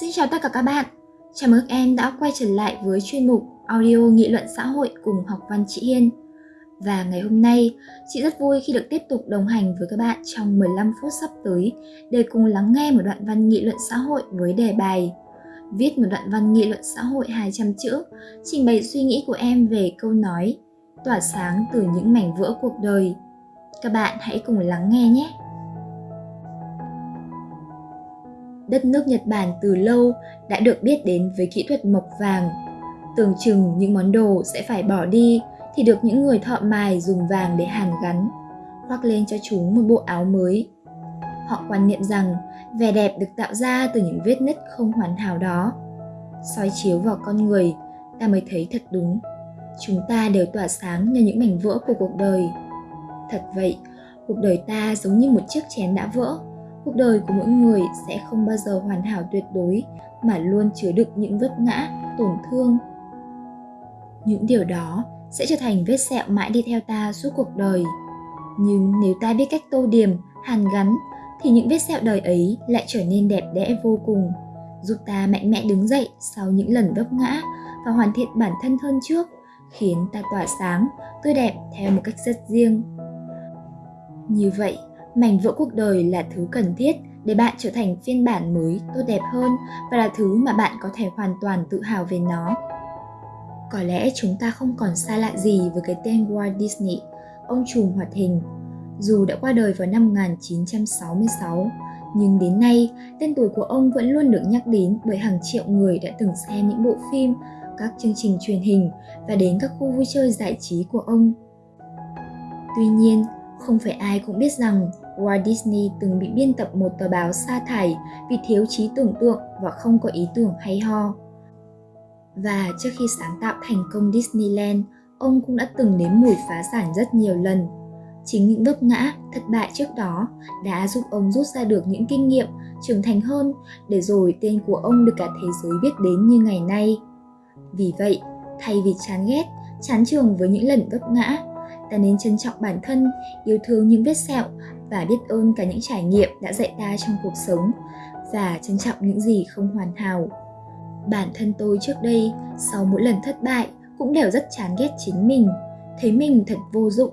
Xin chào tất cả các bạn. Chào mừng em đã quay trở lại với chuyên mục audio nghị luận xã hội cùng học văn chị Hiên. Và ngày hôm nay, chị rất vui khi được tiếp tục đồng hành với các bạn trong 15 phút sắp tới để cùng lắng nghe một đoạn văn nghị luận xã hội với đề bài Viết một đoạn văn nghị luận xã hội 200 chữ, trình bày suy nghĩ của em về câu nói Tỏa sáng từ những mảnh vỡ cuộc đời. Các bạn hãy cùng lắng nghe nhé! Đất nước Nhật Bản từ lâu đã được biết đến với kỹ thuật mộc vàng. Tưởng chừng những món đồ sẽ phải bỏ đi thì được những người thợ mài dùng vàng để hàn gắn, khoác lên cho chúng một bộ áo mới. Họ quan niệm rằng vẻ đẹp được tạo ra từ những vết nứt không hoàn hảo đó. soi chiếu vào con người, ta mới thấy thật đúng. Chúng ta đều tỏa sáng nhờ những mảnh vỡ của cuộc đời. Thật vậy, cuộc đời ta giống như một chiếc chén đã vỡ, cuộc đời của mỗi người sẽ không bao giờ hoàn hảo tuyệt đối, mà luôn chứa đựng những vấp ngã, tổn thương. Những điều đó sẽ trở thành vết sẹo mãi đi theo ta suốt cuộc đời. Nhưng nếu ta biết cách tô điểm, hàn gắn, thì những vết sẹo đời ấy lại trở nên đẹp đẽ vô cùng, giúp ta mạnh mẽ đứng dậy sau những lần vấp ngã và hoàn thiện bản thân hơn trước, khiến ta tỏa sáng, tươi đẹp theo một cách rất riêng. Như vậy mảnh vỡ cuộc đời là thứ cần thiết để bạn trở thành phiên bản mới tốt đẹp hơn và là thứ mà bạn có thể hoàn toàn tự hào về nó có lẽ chúng ta không còn xa lạ gì với cái tên Walt Disney, ông trùm hoạt hình. Dù đã qua đời vào năm 1966, nhưng đến nay, tên tuổi của ông vẫn luôn được nhắc đến bởi hàng triệu người đã từng xem những bộ phim, các chương trình truyền hình và đến các khu vui chơi giải trí của ông. Tuy nhiên, không phải ai cũng biết rằng Walt Disney từng bị biên tập một tờ báo sa thải vì thiếu trí tưởng tượng và không có ý tưởng hay ho. Và trước khi sáng tạo thành công Disneyland, ông cũng đã từng nếm mùi phá sản rất nhiều lần. Chính những vấp ngã, thất bại trước đó đã giúp ông rút ra được những kinh nghiệm, trưởng thành hơn để rồi tên của ông được cả thế giới biết đến như ngày nay. Vì vậy, thay vì chán ghét, chán trường với những lần vấp ngã, ta nên trân trọng bản thân, yêu thương những vết sẹo và biết ơn cả những trải nghiệm đã dạy ta trong cuộc sống và trân trọng những gì không hoàn hảo. Bản thân tôi trước đây, sau mỗi lần thất bại, cũng đều rất chán ghét chính mình, thấy mình thật vô dụng.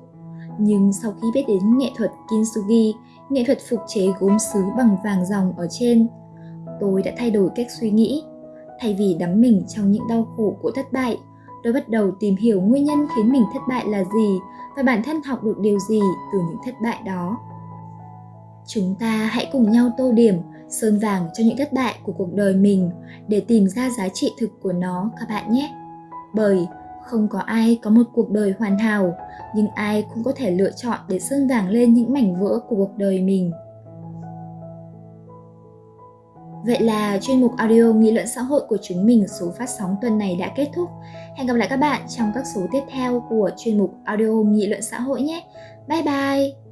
Nhưng sau khi biết đến nghệ thuật kintsugi, nghệ thuật phục chế gốm sứ bằng vàng dòng ở trên, tôi đã thay đổi cách suy nghĩ. Thay vì đắm mình trong những đau khổ của thất bại, tôi bắt đầu tìm hiểu nguyên nhân khiến mình thất bại là gì và bản thân học được điều gì từ những thất bại đó chúng ta hãy cùng nhau tô điểm, sơn vàng cho những thất bại của cuộc đời mình để tìm ra giá trị thực của nó, các bạn nhé bởi không có ai có một cuộc đời hoàn hảo, nhưng ai cũng có thể lựa chọn để sơn vàng lên những mảnh vỡ của cuộc đời mình Vậy là chuyên mục audio nghị luận xã hội của chúng mình số phát sóng tuần này đã kết thúc. Hẹn gặp lại các bạn trong các số tiếp theo của chuyên mục audio nghị luận xã hội nhé. Bye bye!